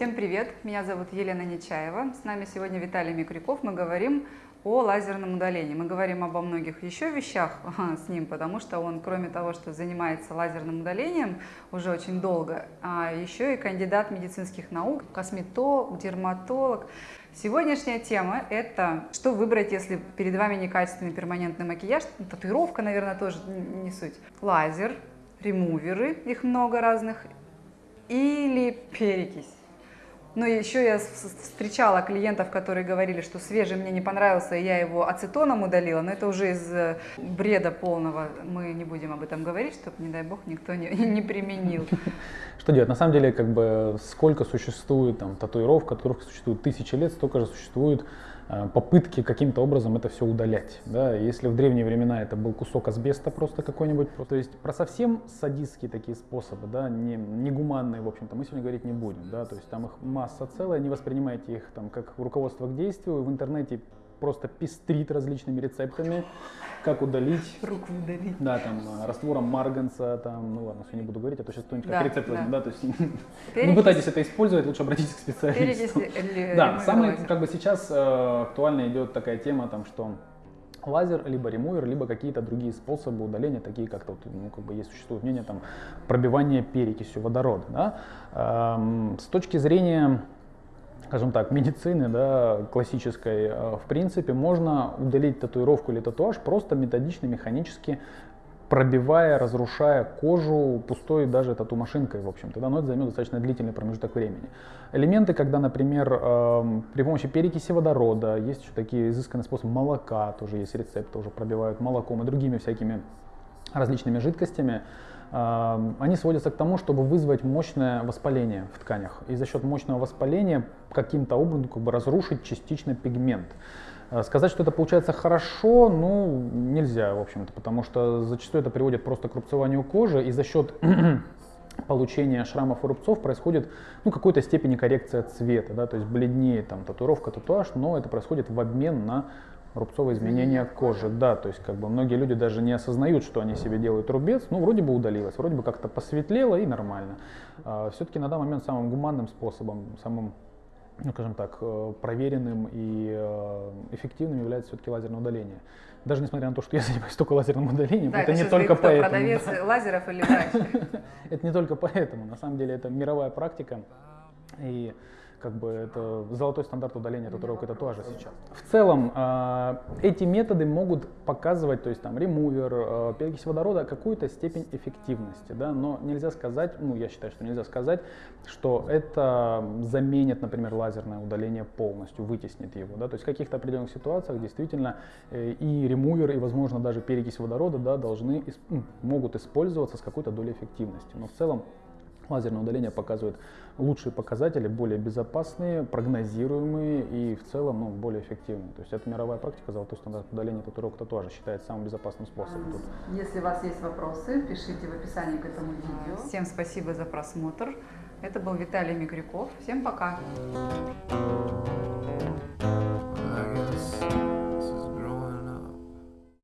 Всем привет! Меня зовут Елена Нечаева. С нами сегодня Виталий Микрюков. Мы говорим о лазерном удалении. Мы говорим обо многих еще вещах с ним, потому что он, кроме того, что занимается лазерным удалением уже очень долго, а еще и кандидат медицинских наук, косметолог, дерматолог. Сегодняшняя тема – это что выбрать, если перед вами некачественный перманентный макияж, татуировка, наверное, тоже не суть. Лазер, ремуверы, их много разных, или перекись. Но еще я встречала клиентов, которые говорили, что свежий мне не понравился, и я его ацетоном удалила, но это уже из э, бреда полного. Мы не будем об этом говорить, чтобы, не дай бог, никто не, не применил. Что делать? На самом деле, как бы, сколько существует там татуировок, которых существует тысячи лет, столько же существует попытки каким-то образом это все удалять. Да? Если в древние времена это был кусок асбеста просто какой-нибудь, то есть про совсем садистские такие способы, да, не, не гуманные, в общем-то, мы сегодня говорить не будем. Да? То есть там их масса целая, не воспринимайте их там как руководство к действию. В интернете просто пестрит различными рецептами, как удалить. Руку удалить. Да, там, э, раствором марганца, там, ну ладно, все не буду говорить, а то сейчас кто-нибудь как рецепт возьмет, да, то есть не пытайтесь это использовать, лучше обратитесь к специалисту. Да, самый, как бы сейчас э, актуально идет такая тема, там, что лазер, либо ремувер, либо какие-то другие способы удаления, такие как то, ну, как бы есть существует мнение, там, пробивание перекисью водорода, да. Эм, с точки зрения скажем так, медицины, да, классической, э, в принципе, можно удалить татуировку или татуаж просто методично, механически пробивая, разрушая кожу пустой даже тату-машинкой, в общем-то, да, но это займет достаточно длительный промежуток времени. Элементы, когда, например, э, при помощи перекиси водорода, есть еще такие изысканные способы молока, тоже есть рецепт, тоже пробивают молоком и другими всякими различными жидкостями, они сводятся к тому, чтобы вызвать мощное воспаление в тканях. И за счет мощного воспаления каким-то образом как бы разрушить частично пигмент. А, сказать, что это получается хорошо, ну, нельзя, в общем-то, потому что зачастую это приводит просто к рубцеванию кожи, и за счет получения шрамов и рубцов происходит ну, какой-то степени коррекция цвета, да, то есть бледнеет там татуировка, татуаж, но это происходит в обмен на рубцовые изменения кожи. Да, то есть как бы многие люди даже не осознают, что они себе делают рубец, ну вроде бы удалилось, вроде бы как-то посветлело и нормально. А, Все-таки на данный момент самым гуманным способом, самым ну, скажем так, э, проверенным и э, эффективным является все-таки лазерное удаление. Даже несмотря на то, что я занимаюсь только лазерным удалением, да, это не только кто, поэтому. продавец да. лазеров или врач? Это не только поэтому. На самом деле это мировая практика. И как бы это золотой стандарт удаления татуировок и татуажа сейчас. В целом э, эти методы могут показывать, то есть там ремувер, э, перекись водорода, какую-то степень эффективности, да, но нельзя сказать, ну я считаю, что нельзя сказать, что это заменит, например, лазерное удаление полностью, вытеснит его, да, то есть в каких-то определенных ситуациях действительно э, и ремувер, и возможно даже перекись водорода, да, должны, могут использоваться с какой-то долей эффективности, но в целом Лазерное удаление показывает лучшие показатели, более безопасные, прогнозируемые и в целом ну, более эффективные. То есть это мировая практика, золотой стандарт удаления татуировок татуажа считается самым безопасным способом. Тут. Если у вас есть вопросы, пишите в описании к этому видео. Всем спасибо за просмотр. Это был Виталий Микрюков. Всем пока! Thank you.